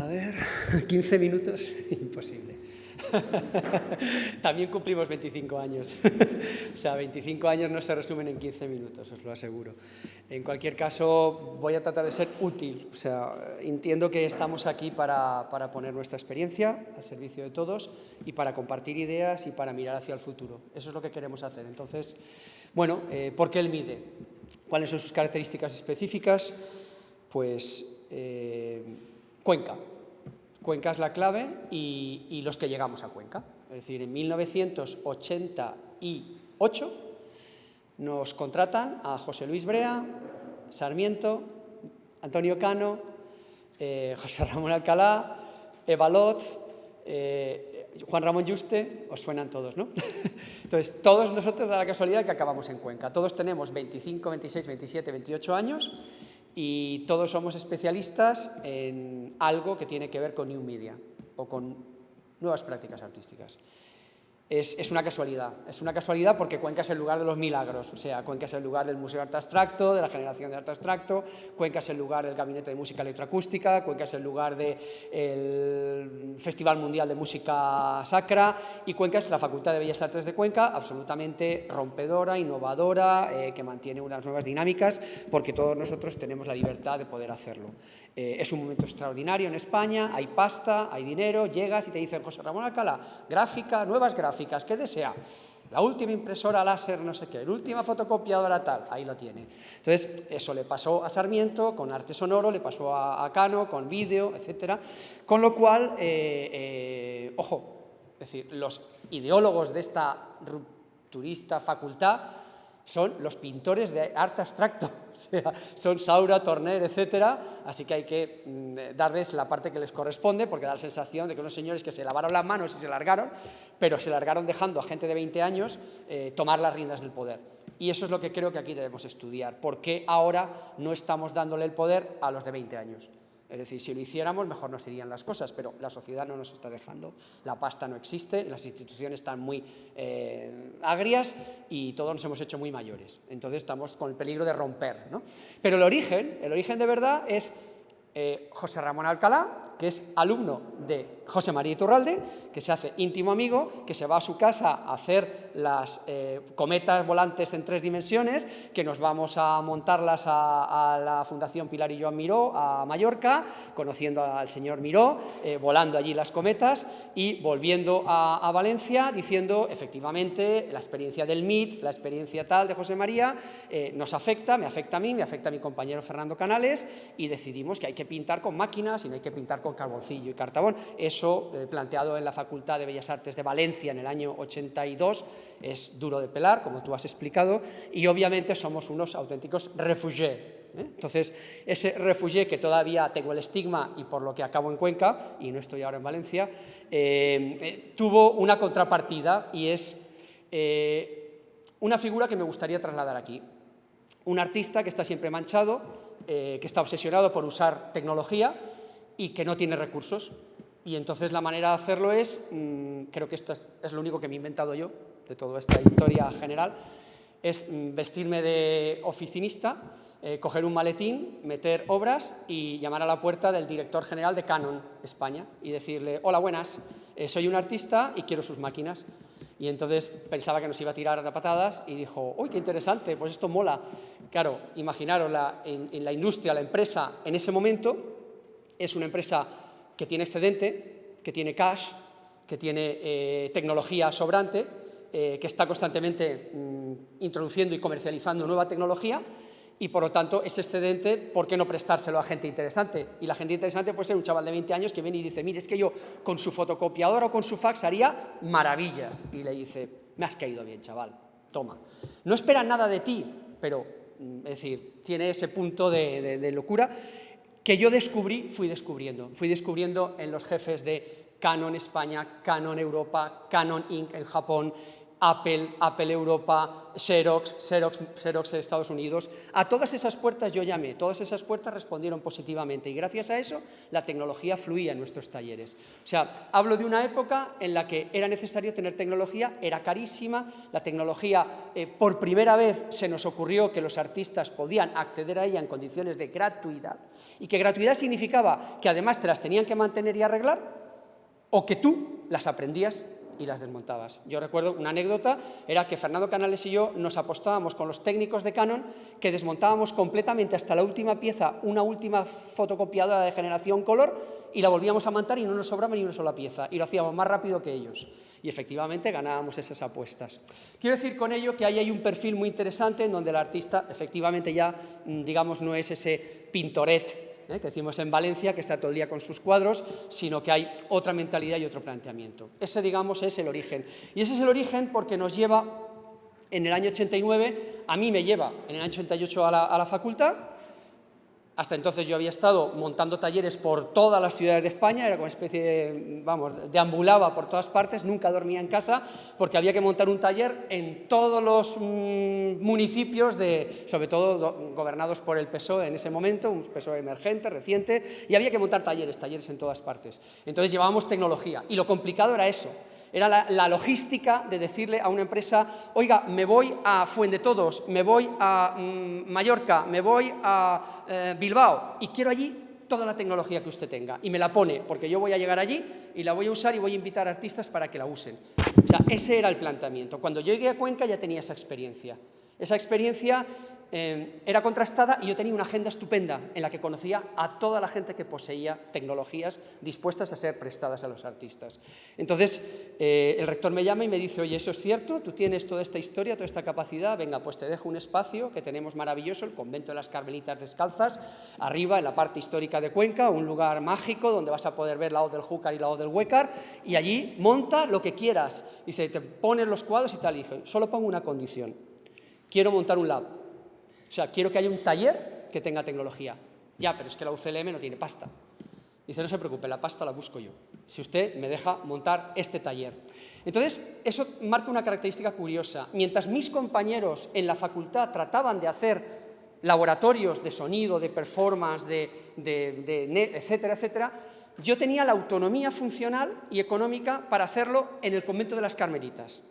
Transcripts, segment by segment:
A ver, 15 minutos, imposible. También cumplimos 25 años. o sea, 25 años no se resumen en 15 minutos, os lo aseguro. En cualquier caso, voy a tratar de ser útil. O sea, entiendo que estamos aquí para, para poner nuestra experiencia al servicio de todos y para compartir ideas y para mirar hacia el futuro. Eso es lo que queremos hacer. Entonces, bueno, eh, ¿por qué el MIDE? ¿Cuáles son sus características específicas? Pues eh, Cuenca. Cuenca es la clave y, los que llegamos a Cuenca. Es decir, en 1988 nos contratan a José Luis Brea, Sarmiento, Antonio Cano, eh, José Ramón Alcalá, Eva Loz, eh, Juan Ramón Yuste, os suenan todos, ¿no? Entonces, todos nosotros da la casualidad que acabamos en Cuenca. Todos tenemos 25, 26, 27, 28 años y todos somos especialistas en algo que tiene que ver con New Media o con nuevas prácticas artísticas es, una casualidad. Es una casualidad porque Cuenca es el lugar de los milagros, o sea, Cuenca es el lugar del Museo de Arte Abstracto, de la generación de arte abstracto, Cuenca es el lugar del Gabinete de Música Electroacústica, Cuenca es el lugar del Festival Mundial de Música Sacra y Cuenca es la Facultad de Bellas Artes de Cuenca, absolutamente rompedora, innovadora, eh, que mantiene unas nuevas dinámicas porque todos nosotros tenemos la libertad de poder hacerlo. Eh, es un momento extraordinario en España, hay pasta, hay dinero, llegas y te dicen José Ramón Alcalá, gráfica, nuevas gráficas, ¿qué desea? La última impresora láser, no sé qué, la última fotocopiadora tal, ahí lo tiene. Entonces, eso le pasó a Sarmiento, con arte sonoro, le pasó a, Cano, con vídeo, etcétera. Con lo cual, eh, eh, ojo, es decir, los ideólogos de esta rupturista facultad son los pintores de arte abstracto, o sea, son Saura, Torner, etcétera, así que hay que mm, darles la parte que les corresponde, porque da la sensación de que unos señores que se lavaron las manos y se largaron, pero se largaron dejando a gente de 20 años eh, tomar las riendas del poder. Y eso es lo que creo que aquí debemos estudiar, ¿por qué ahora no estamos dándole el poder a los de 20 años? Es decir, si lo hiciéramos, mejor nos irían las cosas, pero la sociedad no nos está dejando. La pasta no existe, las instituciones están muy eh, agrias y todos nos hemos hecho muy mayores. Entonces estamos con el peligro de romper. ¿no? Pero el origen, el origen de verdad es eh, José Ramón Alcalá, que es alumno de José María Iturralde, que se hace íntimo amigo, que se va a su casa a hacer las eh, cometas volantes en tres dimensiones, que nos vamos a montarlas a, la Fundación Pilar y Joan Miró, a Mallorca, conociendo al señor Miró, eh, volando allí las cometas y volviendo a, Valencia diciendo, efectivamente, la experiencia del MIT, la experiencia tal de José María, nos afecta, me afecta a mí, me afecta a mi compañero Fernando Canales y decidimos que hay que pintar con máquinas y no hay que pintar con carboncillo y cartabón. Eso, eh, planteado en la Facultad de Bellas Artes de Valencia en el año 82, es duro de pelar, como tú has explicado, y obviamente somos unos auténticos refugiés. ¿eh? Entonces, ese refugié que todavía tengo el estigma y por lo que acabo en Cuenca, y no estoy ahora en Valencia, eh, tuvo una contrapartida y es una figura que me gustaría trasladar aquí. Un artista que está siempre manchado, eh, que está obsesionado por usar tecnología y que no tiene recursos. Y entonces la manera de hacerlo es, mm, creo que esto es, lo único que me he inventado yo, de toda esta historia general, es mm, vestirme de oficinista, eh, coger un maletín, meter obras y llamar a la puerta del director general de Canon España y decirle, hola, buenas, eh, soy un artista y quiero sus máquinas. Y entonces pensaba que nos iba a tirar de patadas y dijo, uy, qué interesante, pues esto mola. Claro, imaginaros, la, en, la industria, la empresa en ese momento es una empresa que tiene excedente, que tiene cash, que tiene eh, tecnología sobrante, eh, que está constantemente mm, introduciendo y comercializando nueva tecnología y por lo tanto ese excedente, ¿por qué no prestárselo a gente interesante? Y la gente interesante puede ser un chaval de 20 años que viene y dice, mire, es que yo con su fotocopiadora o con su fax haría maravillas. Y le dice, me has caído bien, chaval, toma. No esperan nada de ti, pero, mm, es decir, tiene ese punto de, de locura que yo descubrí, fui descubriendo. Fui descubriendo en los jefes de Canon España, Canon Europa, Canon Inc. en Japón, Apple, Apple Europa, Xerox, Xerox, Xerox de Estados Unidos. A todas esas puertas yo llamé, todas esas puertas respondieron positivamente y gracias a eso la tecnología fluía en nuestros talleres. O sea, hablo de una época en la que era necesario tener tecnología, era carísima, la tecnología eh, por primera vez se nos ocurrió que los artistas podían acceder a ella en condiciones de gratuidad y que gratuidad significaba que además te las tenían que mantener y arreglar o que tú las aprendías y las desmontabas. Yo recuerdo una anécdota, era que Fernando Canales y yo nos apostábamos con los técnicos de Canon que desmontábamos completamente hasta la última pieza una última fotocopiadora de generación color y la volvíamos a montar y no nos sobraba ni una sola pieza y lo hacíamos más rápido que ellos. Y efectivamente ganábamos esas apuestas. Quiero decir con ello que ahí hay un perfil muy interesante en donde el artista efectivamente ya, mm, digamos, no es ese pintoret ¿eh? que decimos en Valencia, que está todo el día con sus cuadros, sino que hay otra mentalidad y otro planteamiento. Ese, digamos, es el origen. Y ese es el origen porque nos lleva, en el año 89, a mí me lleva en el año 88 a la, a la facultad, hasta entonces yo había estado montando talleres por todas las ciudades de España, era como especie de, vamos, deambulaba por todas partes, nunca dormía en casa, porque había que montar un taller en todos los mm, municipios, de, sobre todo gobernados por el PSOE en ese momento, un PSOE emergente, reciente, y había que montar talleres, talleres en todas partes. Entonces llevábamos tecnología, y lo complicado era eso, era la, logística de decirle a una empresa, oiga, me voy a Fuendetodos, me voy a mm, Mallorca, me voy a eh, Bilbao y quiero allí toda la tecnología que usted tenga y me la pone, porque yo voy a llegar allí y la voy a usar y voy a invitar a artistas para que la usen. O sea, ese era el planteamiento. Cuando yo llegué a Cuenca ya tenía esa experiencia. Esa experiencia eh, era contrastada y yo tenía una agenda estupenda en la que conocía a toda la gente que poseía tecnologías dispuestas a ser prestadas a los artistas. Entonces, eh, el rector me llama y me dice, oye, eso es cierto, tú tienes toda esta historia, toda esta capacidad, venga, pues te dejo un espacio que tenemos maravilloso, el convento de las Carmelitas Descalzas, arriba en la parte histórica de Cuenca, un lugar mágico donde vas a poder ver la O del Júcar y la O del Huécar, y allí monta lo que quieras. Dice, te pones los cuadros y tal, y dije, solo pongo una condición, quiero montar un lab, o sea, quiero que haya un taller que tenga tecnología. Ya, pero es que la UCLM no tiene pasta. Dice, no se preocupe, la pasta la busco yo, si usted me deja montar este taller. Entonces, eso marca una característica curiosa. Mientras mis compañeros en la facultad trataban de hacer laboratorios de sonido, de performance, de, de, etcétera, etcétera, yo tenía la autonomía funcional y económica para hacerlo en el convento de las Carmelitas.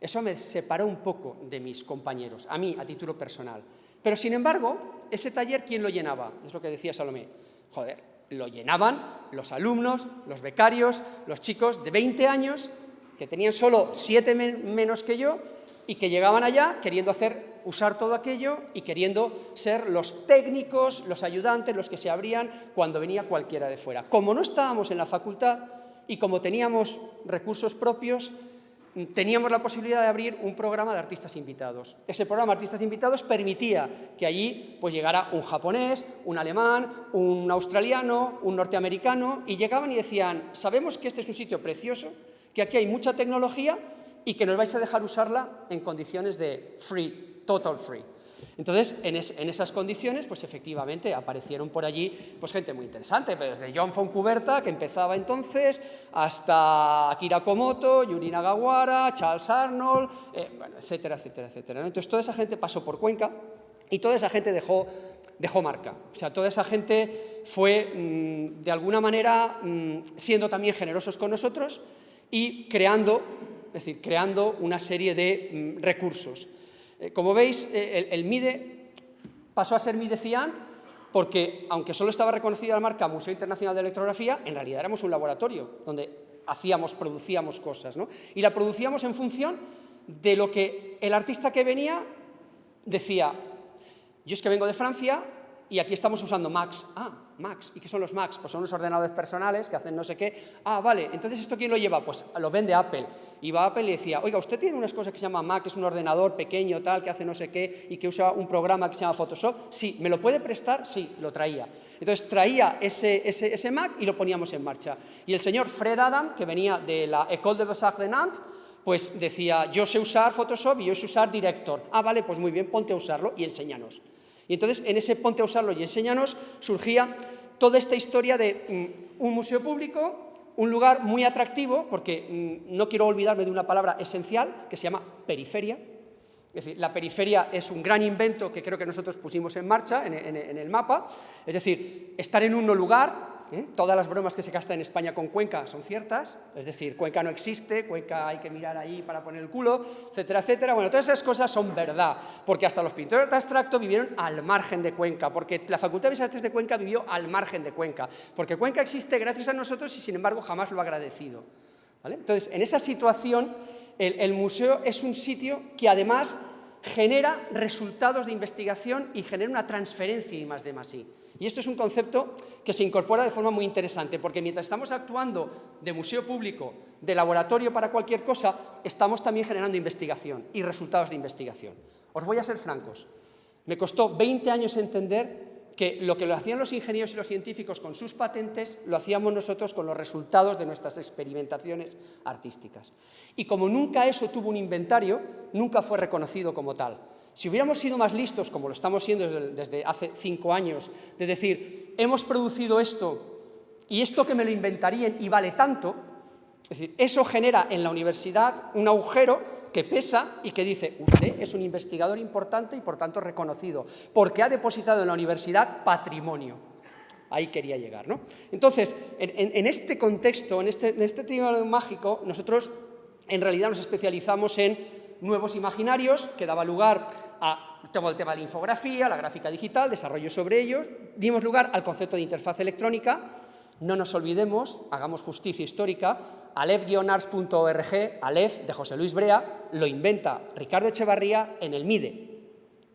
Eso me separó un poco de mis compañeros, a mí, a título personal. Pero, sin embargo, ese taller, ¿quién lo llenaba? Es lo que decía Salomé. Joder, lo llenaban los alumnos, los becarios, los chicos de 20 años, que tenían solo 7 menos que yo, y que llegaban allá queriendo hacer, usar todo aquello y queriendo ser los técnicos, los ayudantes, los que se abrían cuando venía cualquiera de fuera. Como no estábamos en la facultad y como teníamos recursos propios, teníamos la posibilidad de abrir un programa de artistas invitados. Ese programa de artistas invitados permitía que allí pues, llegara un japonés, un alemán, un australiano, un norteamericano, y llegaban y decían, sabemos que este es un sitio precioso, que aquí hay mucha tecnología y que nos vais a dejar usarla en condiciones de free, total free. Entonces, en, esas condiciones, pues efectivamente aparecieron por allí pues, gente muy interesante, desde John Foncuberta, que empezaba entonces, hasta Akira Komoto, Yuri Nagawara, Charles Arnold, eh, etcétera, etcétera, etcétera. Entonces, toda esa gente pasó por Cuenca y toda esa gente dejó, dejó marca. O sea, toda esa gente fue, mm, de alguna manera, mm, siendo también generosos con nosotros y creando, es decir, creando una serie de mm, recursos. Eh, como veis, eh, el, MIDE pasó a ser MIDE CIANT porque, aunque solo estaba reconocida la marca Museo Internacional de Electrografía, en realidad éramos un laboratorio donde hacíamos, producíamos cosas, ¿no? Y la producíamos en función de lo que el artista que venía decía, yo es que vengo de Francia y aquí estamos usando Macs. Ah, Macs. ¿Y qué son los Macs? Pues son unos ordenadores personales que hacen no sé qué. Ah, vale, entonces ¿esto quién lo lleva? Pues lo vende Apple. Y va Apple y decía, oiga, usted tiene unas cosas que se llama Mac, que es un ordenador pequeño, tal, que hace no sé qué, y que usa un programa que se llama Photoshop. Sí, ¿me lo puede prestar? Sí, lo traía. Entonces traía ese, ese, ese Mac y lo poníamos en marcha. Y el señor Fred Adam, que venía de la École de Beaux-Arts de Nantes, pues decía, yo sé usar Photoshop y yo sé usar Director. Ah, vale, pues muy bien, ponte a usarlo y enséñanos. Y entonces en ese ponte a usarlo y enséñanos surgía toda esta historia de mm, un museo público un lugar muy atractivo, porque mm, no quiero olvidarme de una palabra esencial, que se llama periferia. Es decir, la periferia es un gran invento que creo que nosotros pusimos en marcha en, en el mapa, es decir, estar en un lugar ¿eh? Todas las bromas que se gastan en España con Cuenca son ciertas, es decir, Cuenca no existe, Cuenca hay que mirar ahí para poner el culo, etcétera, etcétera. Bueno, todas esas cosas son verdad, porque hasta los pintores de abstracto vivieron al margen de Cuenca, porque la Facultad de Bellas Artes de Cuenca vivió al margen de Cuenca, porque Cuenca existe gracias a nosotros y sin embargo jamás lo ha agradecido. Entonces, en esa situación, el, museo es un sitio que además genera resultados de investigación y genera una transferencia y más de más I. Y esto es un concepto que se incorpora de forma muy interesante, porque mientras estamos actuando de museo público, de laboratorio para cualquier cosa, estamos también generando investigación y resultados de investigación. Os voy a ser francos. Me costó 20 años entender que lo que lo hacían los ingenieros y los científicos con sus patentes, lo hacíamos nosotros con los resultados de nuestras experimentaciones artísticas. Y como nunca eso tuvo un inventario, nunca fue reconocido como tal. Si hubiéramos sido más listos, como lo estamos siendo desde, hace cinco años, de decir, hemos producido esto y esto que me lo inventarían y vale tanto, es decir, eso genera en la universidad un agujero que pesa y que dice, usted es un investigador importante y por tanto reconocido, porque ha depositado en la universidad patrimonio. Ahí quería llegar, ¿no? Entonces, en, este contexto, en este, en este mágico, nosotros en realidad nos especializamos en nuevos imaginarios que daba lugar a todo el tema de la infografía, la gráfica digital, desarrollo sobre ellos, dimos lugar al concepto de interfaz electrónica, no nos olvidemos, hagamos justicia histórica, alef-ars.org, Alef de José Luis Brea, lo inventa Ricardo Echevarría en el MIDE.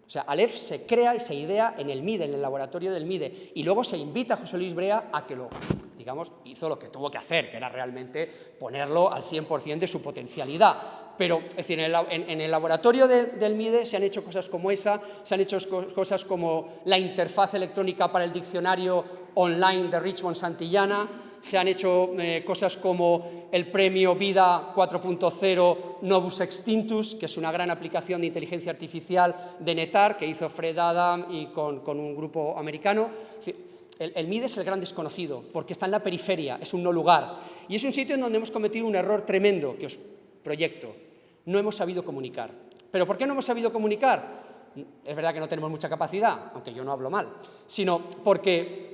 O sea, Alef se crea y se idea en el MIDE, en el laboratorio del MIDE, y luego se invita a José Luis Brea a que lo, digamos, hizo lo que tuvo que hacer, que era realmente ponerlo al 100% de su potencialidad pero es decir, en, el, laboratorio del MIDE se han hecho cosas como esa, se han hecho cosas como la interfaz electrónica para el diccionario online de Richmond Santillana, se han hecho eh, cosas como el premio Vida 4.0 Novus Extintus, que es una gran aplicación de inteligencia artificial de Netar, que hizo Fred Adam y con, un grupo americano. El, MIDE es el gran desconocido, porque está en la periferia, es un no lugar. Y es un sitio en donde hemos cometido un error tremendo, que os proyecto. No hemos sabido comunicar. ¿Pero por qué no hemos sabido comunicar? Es verdad que no tenemos mucha capacidad, aunque yo no hablo mal, sino porque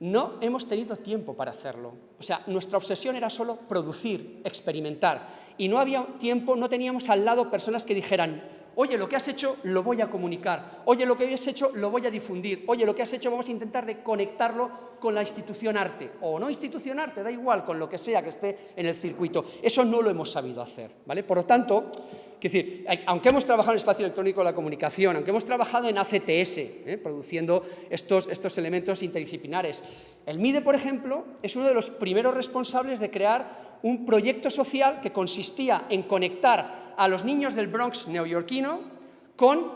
no hemos tenido tiempo para hacerlo. O sea, nuestra obsesión era solo producir, experimentar, y no había tiempo, no teníamos al lado personas que dijeran, oye, lo que has hecho lo voy a comunicar, oye, lo que has hecho lo voy a difundir, oye, lo que has hecho vamos a intentar de conectarlo con la institución arte, o no institución arte, da igual, con lo que sea que esté en el circuito. Eso no lo hemos sabido hacer, ¿vale? Por lo tanto, decir, aunque hemos trabajado en el espacio electrónico de la comunicación, aunque hemos trabajado en ACTS, ¿eh? produciendo estos, estos elementos interdisciplinares, el MIDE, por ejemplo, es uno de los primeros responsables de crear un proyecto social que consistía en conectar a los niños del Bronx neoyorquino con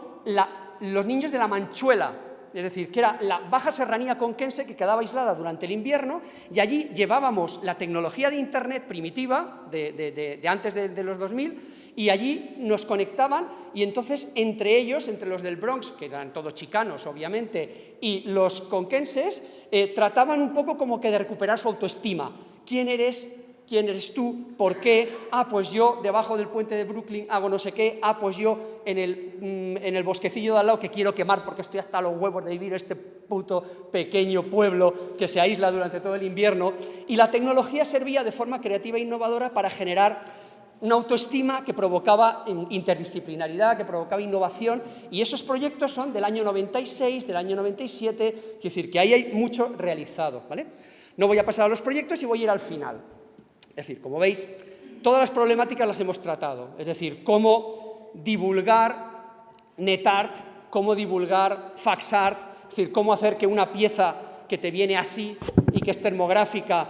los niños de la Manchuela, es decir, que era la baja serranía conquense que quedaba aislada durante el invierno y allí llevábamos la tecnología de Internet primitiva de, antes de, los 2000 y allí nos conectaban y entonces entre ellos, entre los del Bronx, que eran todos chicanos obviamente, y los conquenses, eh, trataban un poco como que de recuperar su autoestima. ¿Quién eres? Quién eres tú, por qué, ah, pues yo debajo del puente de Brooklyn hago no sé qué, ah, pues yo en el, mm, en el bosquecillo de al lado que quiero quemar porque estoy hasta los huevos de vivir este puto pequeño pueblo que se aísla durante todo el invierno, y la tecnología servía de forma creativa e innovadora para generar una autoestima que provocaba interdisciplinaridad, que provocaba innovación, y esos proyectos son del año 96, del año 97, es decir, que ahí hay mucho realizado. ¿vale? No voy a pasar a los proyectos y voy a ir al final. Es decir, como veis, todas las problemáticas las hemos tratado, es decir, cómo divulgar NetArt, cómo divulgar FaxArt, es decir, cómo hacer que una pieza que te viene así y que es termográfica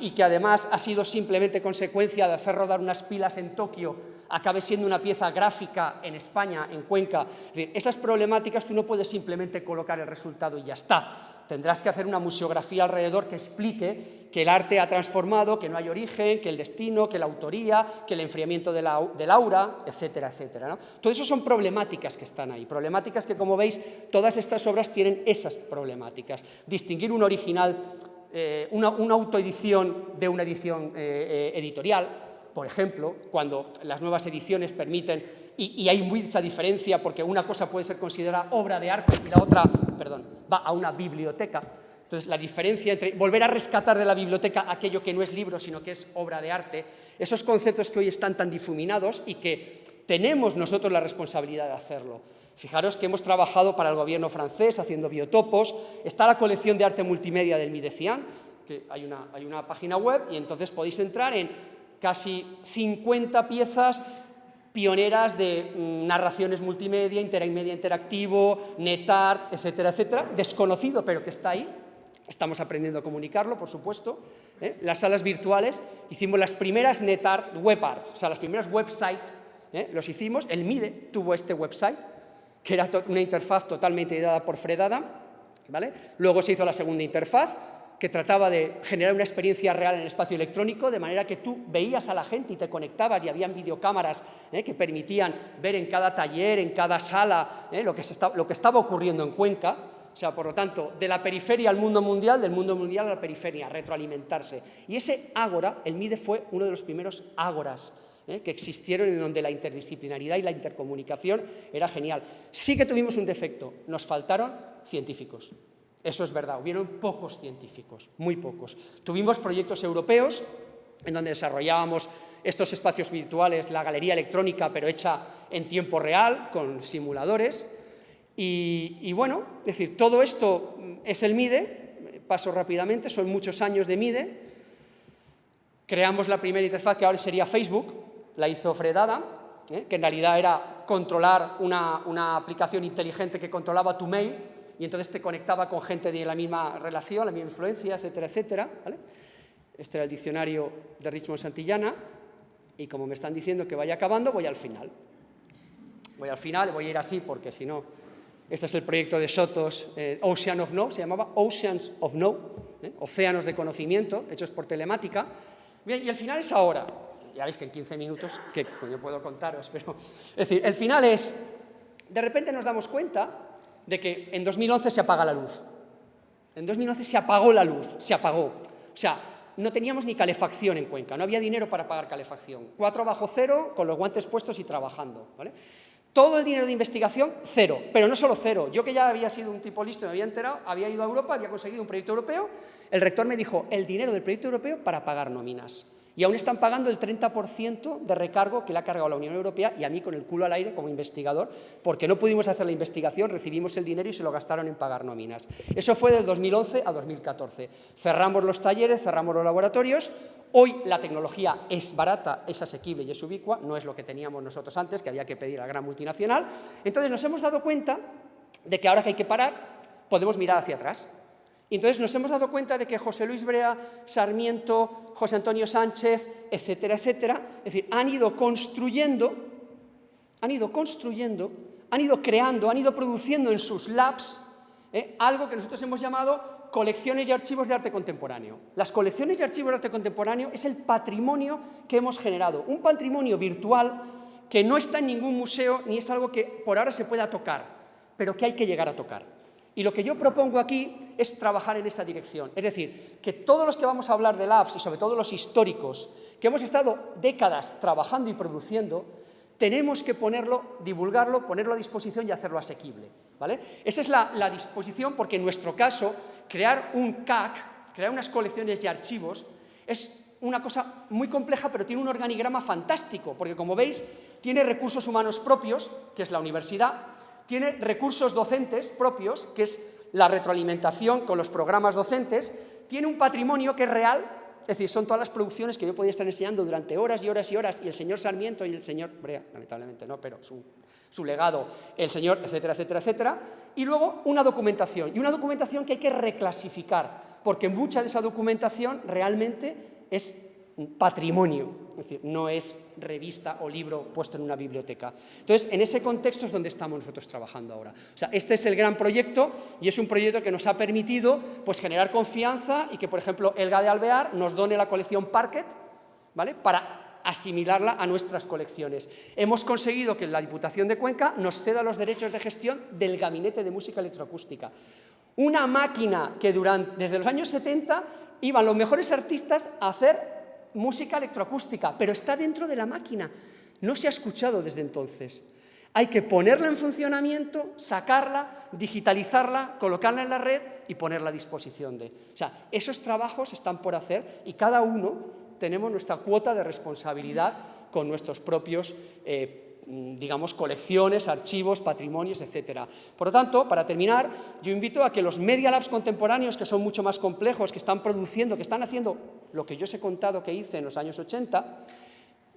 y que además ha sido simplemente consecuencia de hacer rodar unas pilas en Tokio, acabe siendo una pieza gráfica en España, en Cuenca. esas problemáticas tú no puedes simplemente colocar el resultado y ya está tendrás que hacer una museografía alrededor que explique que el arte ha transformado, que no hay origen, que el destino, que la autoría, que el enfriamiento del aura, etcétera, etcétera. ¿no? Todo eso son problemáticas que están ahí, problemáticas que, como veis, todas estas obras tienen esas problemáticas. Distinguir un original eh, una, autoedición de una edición eh, eh, editorial, por ejemplo, cuando las nuevas ediciones permiten, y, hay mucha diferencia porque una cosa puede ser considerada obra de arte y la otra, perdón, va a una biblioteca. Entonces, la diferencia entre volver a rescatar de la biblioteca aquello que no es libro, sino que es obra de arte, esos conceptos que hoy están tan difuminados y que tenemos nosotros la responsabilidad de hacerlo. Fijaros que hemos trabajado para el gobierno francés haciendo biotopos, está la colección de arte multimedia del Midecian, que hay una, hay una página web y entonces podéis entrar en casi 50 piezas pioneras de mm, narraciones multimedia, intermedia interactivo, netart, etcétera, etcétera, desconocido pero que está ahí, estamos aprendiendo a comunicarlo, por supuesto. ¿eh? Las salas virtuales, hicimos las primeras netart web art, o sea, las primeras websites, ¿eh? los hicimos, el MIDE tuvo este website, que era una interfaz totalmente ideada por Fredada, ¿vale? Luego se hizo la segunda interfaz, que trataba de generar una experiencia real en el espacio electrónico, de manera que tú veías a la gente y te conectabas y habían videocámaras ¿eh? que permitían ver en cada taller, en cada sala, ¿eh? lo, que estaba ocurriendo en Cuenca, o sea, por lo tanto, de la periferia al mundo mundial, del mundo mundial a la periferia, retroalimentarse. Y ese ágora, el MIDE fue uno de los primeros ágoras ¿eh? que existieron en donde la interdisciplinaridad y la intercomunicación era genial. Sí que tuvimos un defecto, nos faltaron científicos. Eso es verdad, hubieron pocos científicos, muy pocos. Tuvimos proyectos europeos en donde desarrollábamos estos espacios virtuales, la galería electrónica, pero hecha en tiempo real, con simuladores. Y, bueno, es decir, todo esto es el MIDE, paso rápidamente, son muchos años de MIDE. Creamos la primera interfaz que ahora sería Facebook, la hizo Fredada, ¿eh? que en realidad era controlar una, aplicación inteligente que controlaba tu mail y entonces te conectaba con gente de la misma relación, la misma influencia, etcétera, etcétera. Este era el diccionario de Richmond Santillana y como me están diciendo que vaya acabando, voy al final. Voy al final, voy a ir así porque si no... Este es el proyecto de Sotos, eh, Ocean of No, se llamaba Oceans of No, ¿eh? océanos de conocimiento, hechos por telemática. Bien, y el final es ahora ya veis que en 15 minutos, que yo puedo contaros, pero... Es decir, el final es, de repente nos damos cuenta de que en 2011 se apaga la luz. En 2011 se apagó la luz, se apagó. O sea, no teníamos ni calefacción en Cuenca, no había dinero para pagar calefacción. Cuatro bajo cero, con los guantes puestos y trabajando. ¿vale? Todo el dinero de investigación, cero. Pero no solo cero. Yo que ya había sido un tipo listo, me había enterado, había ido a Europa, había conseguido un proyecto europeo, el rector me dijo, el dinero del proyecto europeo para pagar nóminas y aún están pagando el 30% de recargo que le ha cargado la Unión Europea y a mí con el culo al aire como investigador, porque no pudimos hacer la investigación, recibimos el dinero y se lo gastaron en pagar nóminas. Eso fue del 2011 a 2014. Cerramos los talleres, cerramos los laboratorios, hoy la tecnología es barata, es asequible y es ubicua, no es lo que teníamos nosotros antes, que había que pedir a la gran multinacional. Entonces nos hemos dado cuenta de que ahora que hay que parar, podemos mirar hacia atrás. Y entonces nos hemos dado cuenta de que José Luis Brea, Sarmiento, José Antonio Sánchez, etcétera, etcétera, es decir, han ido construyendo, han ido construyendo, han ido creando, han ido produciendo en sus labs eh, algo que nosotros hemos llamado colecciones y archivos de arte contemporáneo. Las colecciones y archivos de arte contemporáneo es el patrimonio que hemos generado, un patrimonio virtual que no está en ningún museo ni es algo que por ahora se pueda tocar, pero que hay que llegar a tocar. Y lo que yo propongo aquí es trabajar en esa dirección. Es decir, que todos los que vamos a hablar de labs y sobre todo los históricos, que hemos estado décadas trabajando y produciendo, tenemos que ponerlo, divulgarlo, ponerlo a disposición y hacerlo asequible. ¿vale? Esa es la, la disposición porque en nuestro caso, crear un CAC, crear unas colecciones y archivos, es una cosa muy compleja, pero tiene un organigrama fantástico, porque como veis, tiene recursos humanos propios, que es la universidad, tiene recursos docentes propios, que es la retroalimentación con los programas docentes, tiene un patrimonio que es real, es decir, son todas las producciones que yo podía estar enseñando durante horas y horas y horas, y el señor Sarmiento y el señor Brea, lamentablemente no, pero su, su legado, el señor, etcétera, etcétera, etcétera, y luego una documentación, y una documentación que hay que reclasificar, porque mucha de esa documentación realmente es patrimonio, es decir, no es revista o libro puesto en una biblioteca. Entonces, en ese contexto es donde estamos nosotros trabajando ahora. O sea, este es el gran proyecto y es un proyecto que nos ha permitido pues, generar confianza y que, por ejemplo, Elga de Alvear nos done la colección Parket, ¿vale?, para asimilarla a nuestras colecciones. Hemos conseguido que la Diputación de Cuenca nos ceda los derechos de gestión del Gabinete de Música Electroacústica Una máquina que durante, desde los años 70 iban los mejores artistas a hacer música electroacústica, pero está dentro de la máquina. No se ha escuchado desde entonces. Hay que ponerla en funcionamiento, sacarla, digitalizarla, colocarla en la red y ponerla a disposición de... O sea, esos trabajos están por hacer y cada uno tenemos nuestra cuota de responsabilidad con nuestros propios eh, digamos, colecciones, archivos, patrimonios, etc. Por lo tanto, para terminar, yo invito a que los Media Labs contemporáneos, que son mucho más complejos, que están produciendo, que están haciendo lo que yo os he contado que hice en los años 80,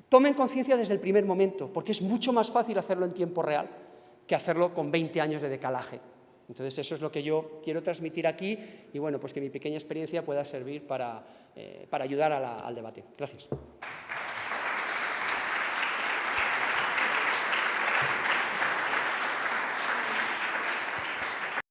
tomen conciencia desde el primer momento, porque es mucho más fácil hacerlo en tiempo real que hacerlo con 20 años de decalaje. Entonces, eso es lo que yo quiero transmitir aquí y, bueno, pues que mi pequeña experiencia pueda servir para, eh, ayudar al debate. Gracias.